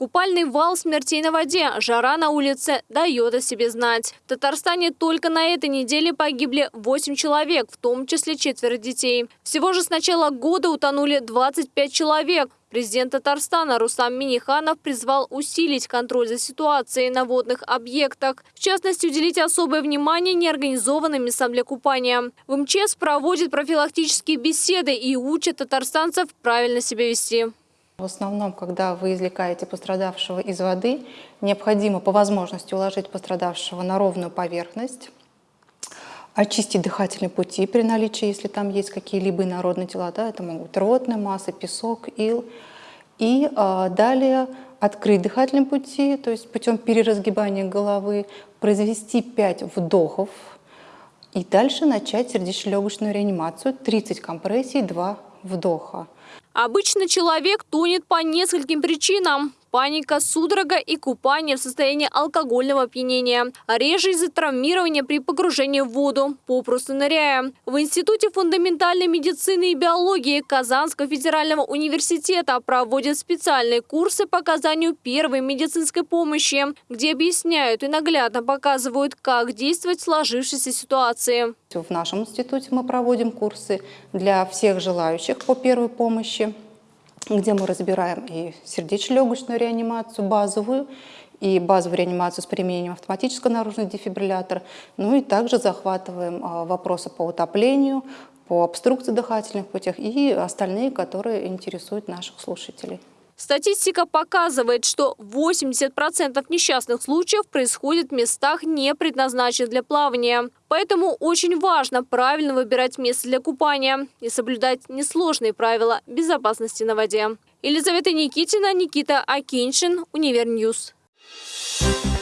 Купальный вал смертей на воде, жара на улице дает о себе знать. В Татарстане только на этой неделе погибли 8 человек, в том числе четверо детей. Всего же с начала года утонули 25 человек. Президент Татарстана Рустам Миниханов призвал усилить контроль за ситуацией на водных объектах. В частности, уделить особое внимание неорганизованным местам для купания. В МЧС проводит профилактические беседы и учат татарстанцев правильно себя вести. В основном, когда вы извлекаете пострадавшего из воды, необходимо по возможности уложить пострадавшего на ровную поверхность, очистить дыхательные пути при наличии, если там есть какие-либо инородные тела, да, это могут быть ротная масса, песок, ил. И э, далее открыть дыхательные пути, то есть путем переразгибания головы, произвести 5 вдохов и дальше начать сердечно-легочную реанимацию, 30 компрессий, 2 вдоха. Обычно человек тонет по нескольким причинам. Паника, судорога и купание в состоянии алкогольного опьянения. Реже из-за травмирования при погружении в воду, попросту ныряя. В Институте фундаментальной медицины и биологии Казанского федерального университета проводят специальные курсы по оказанию первой медицинской помощи, где объясняют и наглядно показывают, как действовать в сложившейся ситуации. В нашем институте мы проводим курсы для всех желающих по первой помощи где мы разбираем и сердечно-легочную реанимацию базовую, и базовую реанимацию с применением автоматического наружного дефибриллятора, ну и также захватываем а, вопросы по утоплению, по обструкции дыхательных путях и остальные, которые интересуют наших слушателей. Статистика показывает, что 80% несчастных случаев происходит в местах, не предназначенных для плавания. Поэтому очень важно правильно выбирать место для купания и соблюдать несложные правила безопасности на воде. Елизавета Никитина, Никита Акиншин, Univer News. Thank.